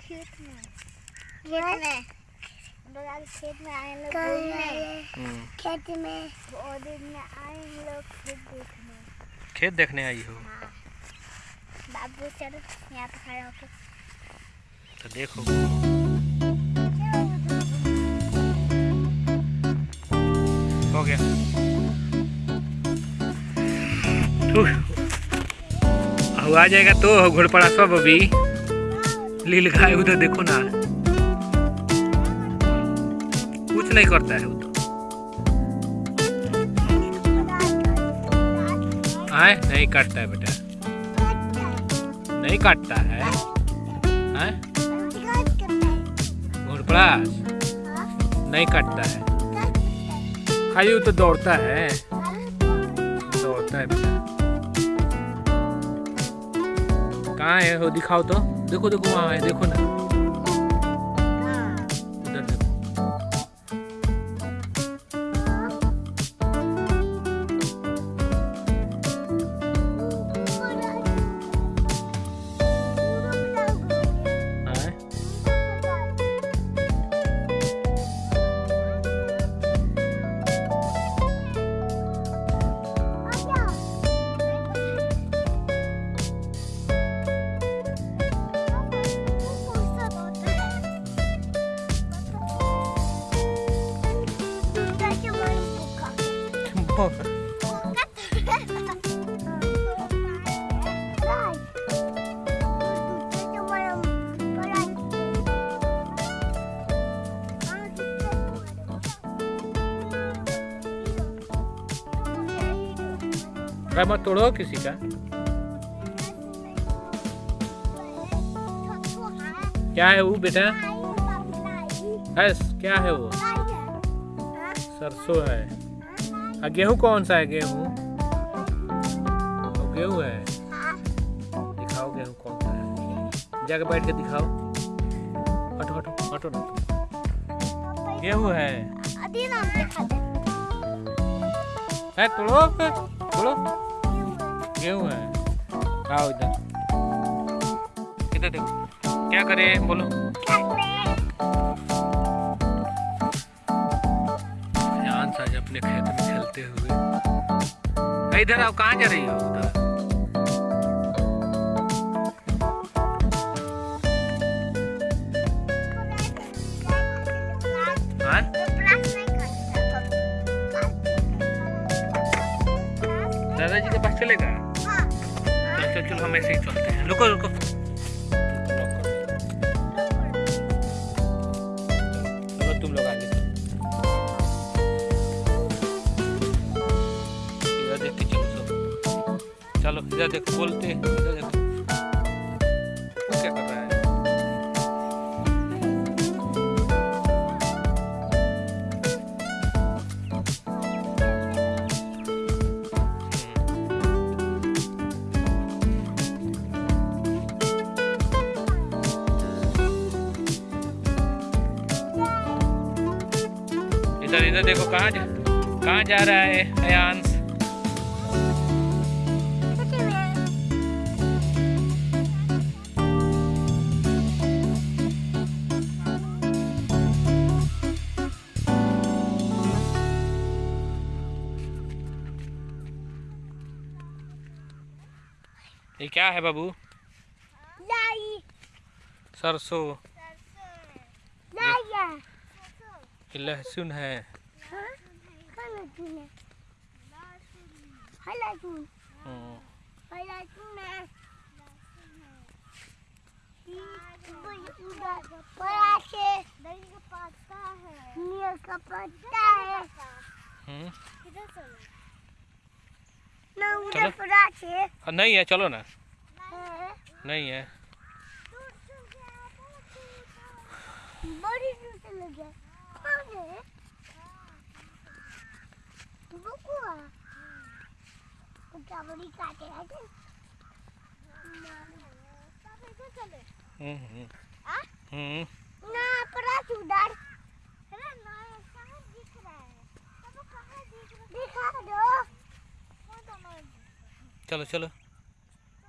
खेत में खेत में खेत में आए लोग खेत में और दिन में आए हम लोग खेत देखने खेत देखने आई हो? बाबू चलो यहाँ पे खड़ा होकर तो देखो। हो गया। आ जाएगा तो घोड़पड़ा सब अभी। लील गाय उधर देखो ना। कुछ नहीं करता है तो आए, नहीं काटता है बेटा। नहीं काटता है। नहीं काटता है। वो तो दौड़ता है। दौड़ता है बेटा। कहाँ है वो दिखाओ तो। देखो देखो वहाँ है देखो ना। अरे मत तोड़ो किसी का। क्या है वो बेटा? है क्या है वो? सरसों है। गेहूँ कौन सा है, गेहूँ? वो गेहूँ है। दिखाओ गेहूँ कौन सा है। जाके बैठ के दिखाओ। हटो हटो हटो ना। गेहूँ है। है, तोड़ो तोड़ो गेहूँ है। आओ इधर। इधर देखो। क्या करें? बोलो। अपने खेत में खेलते हुए। इधर आओ, कहाँ जा रही हो? उधर। हाँ? दादाजी के पास चलेगा? चल चल, चलो, हम ऐसे ही चलते हैं। रुको रुको इधर देखो बोलते इधर देखो क्या कर रहा है? इधर इधर देखो, कहाँ जा कहाँ जा रहा है अयांश क्या है बाबू? सरसों। लहसुन है। नहीं है चलो ना। नहीं है। है है हम्म, हम्म? हम्म। ना अरे ना? दिख रहा है? दिख दो। चलो चलो।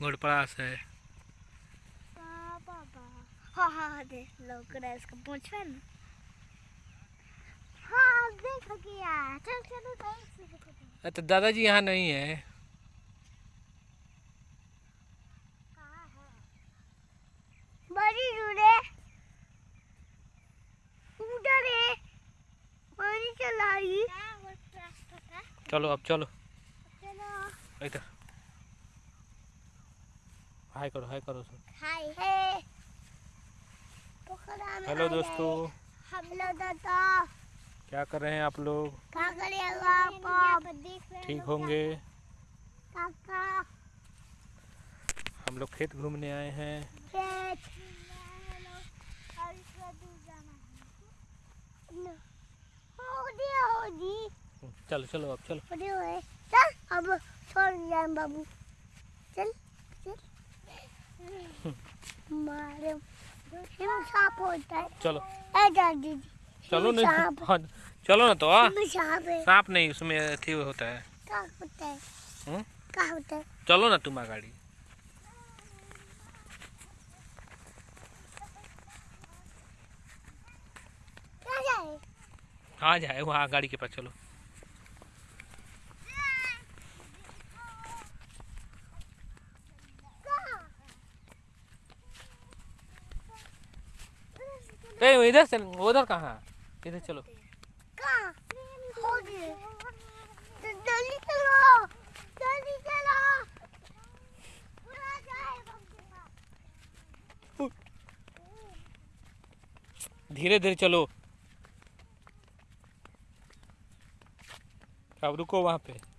घोड़पड़ास है। हाँ पापा हाँ हाँ हाँ दे लोग रहा इसका पूछ है ना। हाँ देखो क्या चल चलो चल तो दादाजी यहाँ नहीं है। कहाँ है? बड़ी दूरे उधर है? चलो अब चलो। चलो। इधर। हाय करो हाय करो सब हाय हे हेलो दोस्तों। हेलो दोस्तों क्या कर रहे हैं आप लोग? क्या करेगा आप ठीक होंगे। हम लोग खेत घूमने आए हैं। चलो चलो अब चलो। अब छोड़ जाए बाबू। चल। मारे। सांप होता है। चलो। दादी चलो नहीं हाँ। चलो ना तो सांप नहीं उसमें अथी होता है। क्या होता है? हम्म? क्या होता है? चलो ना तुम गाड़ी जाए? आ जाए वहाँ गाड़ी के पास चलो। ए इधर से, उधर कहाँ? इधर कहाँ चलो। धीरे धीरे चलो। अब रुको वहाँ पे।